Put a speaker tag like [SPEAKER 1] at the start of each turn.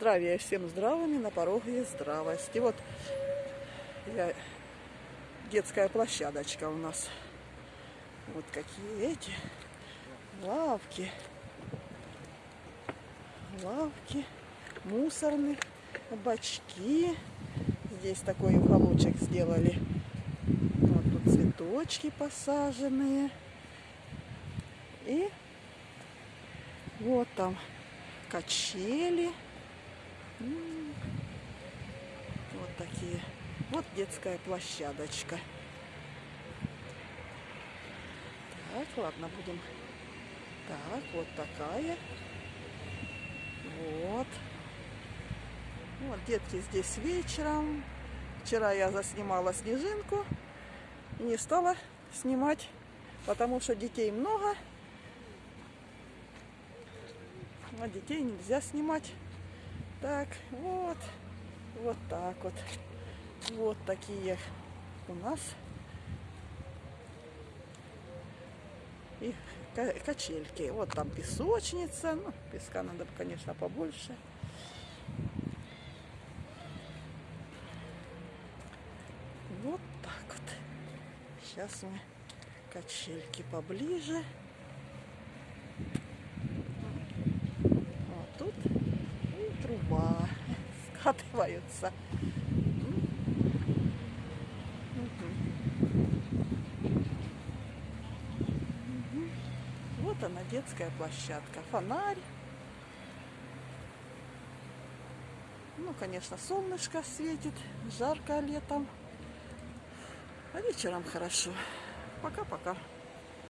[SPEAKER 1] Здравия всем здравыми на пороге здравости. Вот я, детская площадочка у нас. Вот какие эти лавки. Лавки, мусорные, бачки. Здесь такой уголочек сделали. Вот тут цветочки посаженные. И вот там качели. Вот такие. Вот детская площадочка. Так, ладно, будем. Так, вот такая. Вот. Вот, детки здесь вечером. Вчера я заснимала снежинку. Не стала снимать, потому что детей много. А детей нельзя снимать. Так, вот, вот так вот. Вот такие у нас и качельки. Вот там песочница. Ну, песка надо, конечно, побольше. Вот так вот. Сейчас мы качельки поближе. Скатываются. Вот она, детская площадка. Фонарь. Ну, конечно, солнышко светит. Жарко летом. А вечером хорошо. Пока-пока.